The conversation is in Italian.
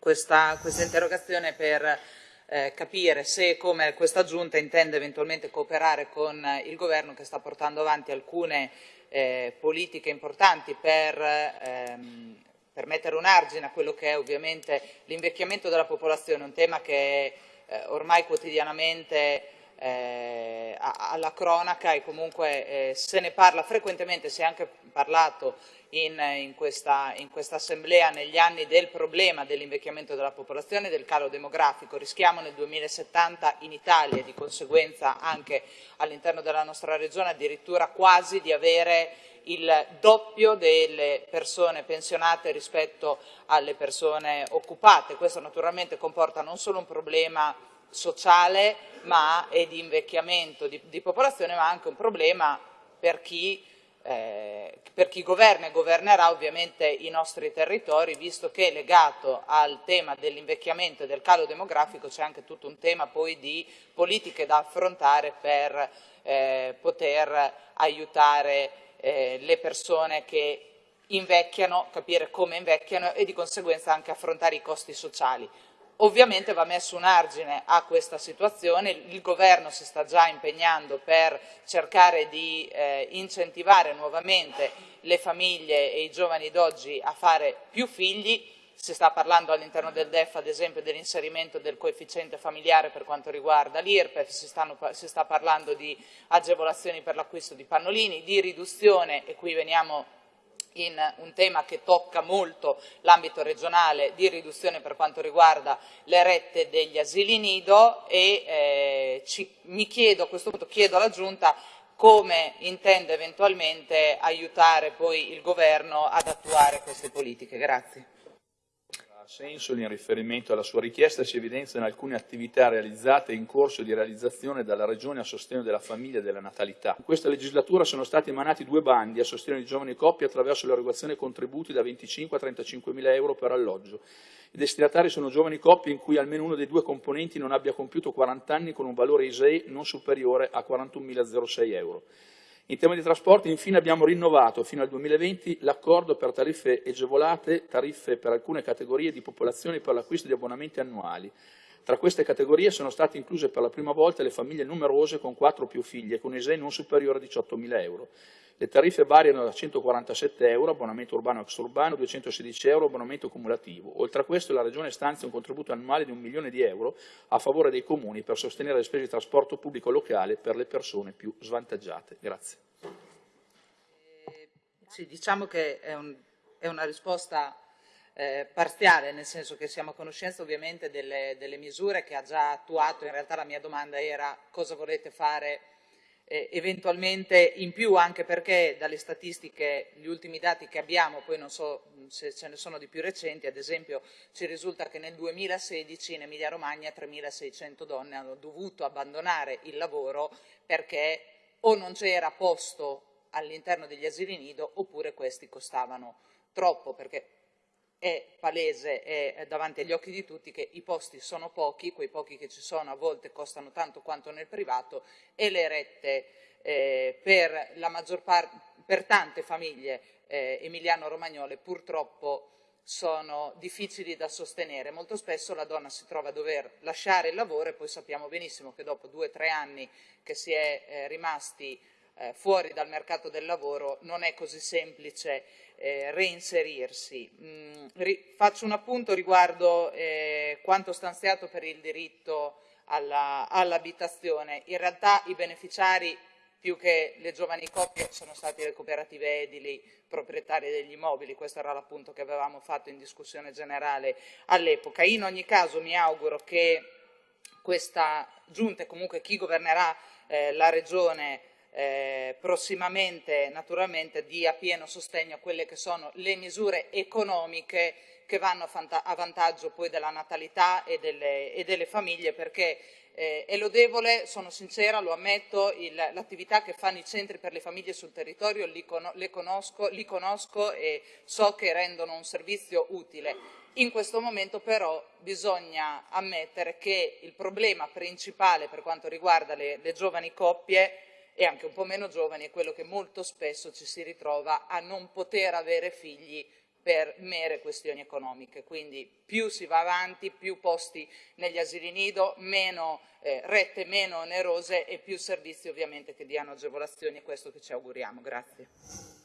questa, questa interrogazione per eh, capire se come questa Giunta intende eventualmente cooperare con il Governo che sta portando avanti alcune eh, politiche importanti per, ehm, per, mettere un argine a quello che è ovviamente l'invecchiamento della popolazione, un tema che eh, ormai quotidianamente eh, alla cronaca e comunque eh, se ne parla frequentemente, si è anche parlato in, in, questa, in, questa, assemblea negli anni del problema dell'invecchiamento della popolazione del calo demografico. Rischiamo nel 2070 in Italia e di conseguenza anche all'interno della nostra regione addirittura quasi di avere il doppio delle persone pensionate rispetto alle persone occupate. Questo naturalmente comporta non solo un problema sociale ma, e di invecchiamento di, di popolazione, ma anche un problema per chi eh, per chi governa e governerà ovviamente i nostri territori, visto che legato al tema dell'invecchiamento e del calo demografico c'è anche tutto un tema poi di politiche da affrontare per eh, poter aiutare eh, le persone che invecchiano, capire come invecchiano e di conseguenza anche affrontare i costi sociali. Ovviamente va messo un argine a questa situazione, il governo si sta già impegnando per cercare di eh, incentivare nuovamente le famiglie e i giovani d'oggi a fare più figli, si sta parlando all'interno del DEF ad esempio dell'inserimento del coefficiente familiare per quanto riguarda l'IRPEF, si, si, sta parlando di agevolazioni per l'acquisto di pannolini, di riduzione, e qui veniamo in un tema che tocca molto l'ambito regionale di riduzione per quanto riguarda le rette degli asili nido e eh, ci, mi chiedo a questo punto, chiedo alla Giunta come intende eventualmente aiutare poi il Governo ad attuare queste politiche. Grazie senso in riferimento alla sua richiesta si evidenziano alcune attività realizzate e in corso di realizzazione dalla Regione a sostegno della famiglia e della natalità. In questa legislatura sono stati emanati due bandi a sostegno di giovani coppie attraverso l'erogazione contributi da 25 a 35 mila euro per alloggio. I destinatari sono giovani coppie in cui almeno uno dei due componenti non abbia compiuto 40 anni con un valore ISEE non superiore a 41.006 euro. In tema di trasporti, infine, abbiamo rinnovato fino al 2020 l'accordo per tariffe agevolate, tariffe per alcune categorie di popolazione per l'acquisto di abbonamenti annuali. Tra queste categorie sono state incluse per la prima volta le famiglie numerose con 4 o più figlie, con ISEE non superiore a 18.000 euro. Le tariffe variano da 147 euro, abbonamento urbano e extraurbano, 216 euro, abbonamento cumulativo. Oltre a questo la Regione stanzia un contributo annuale di un milione di euro a favore dei comuni per sostenere le spese di trasporto pubblico locale per le persone più svantaggiate. Grazie. Eh, sì, diciamo che è, un, è una risposta eh, parziale, nel senso che siamo a conoscenza ovviamente delle, delle misure che ha già attuato, in realtà la mia domanda era cosa volete fare eh, eventualmente in più anche perché dalle statistiche, gli ultimi dati che abbiamo, poi non so se ce ne sono di più recenti, ad esempio ci risulta che nel 2016 in Emilia Romagna 3.600 donne hanno dovuto abbandonare il lavoro perché o non c'era posto all'interno degli asili nido oppure questi costavano troppo perché è palese, è davanti agli occhi di tutti che i posti sono pochi, quei pochi che ci sono a volte costano tanto quanto nel privato e le rette eh, per, per tante famiglie eh, emiliano-romagnole purtroppo sono difficili da sostenere. Molto spesso la donna si trova a dover lasciare il lavoro e poi sappiamo benissimo che dopo due o tre anni che si è eh, rimasti eh, fuori dal mercato del lavoro non è così semplice eh, reinserirsi. Mm, ri faccio un appunto riguardo eh, quanto stanziato per il diritto all'abitazione. All in realtà i beneficiari più che le giovani coppie sono state le cooperative edili proprietarie degli immobili, questo era l'appunto che avevamo fatto in discussione generale all'epoca. In ogni caso mi auguro che questa giunta e comunque chi governerà eh, la regione eh, prossimamente naturalmente dia pieno sostegno a quelle che sono le misure economiche che vanno a vantaggio poi della natalità e delle, e delle famiglie perché eh, è lodevole, sono sincera, lo ammetto, l'attività che fanno i centri per le famiglie sul territorio li, con, conosco, li conosco e so che rendono un servizio utile. In questo momento però bisogna ammettere che il problema principale per quanto riguarda le, le giovani coppie e anche un po' meno giovani è quello che molto spesso ci si ritrova a non poter avere figli per mere questioni economiche, quindi più si va avanti, più posti negli asili nido, meno eh, rette meno onerose e più servizi ovviamente che diano agevolazioni, questo che ci auguriamo. Grazie.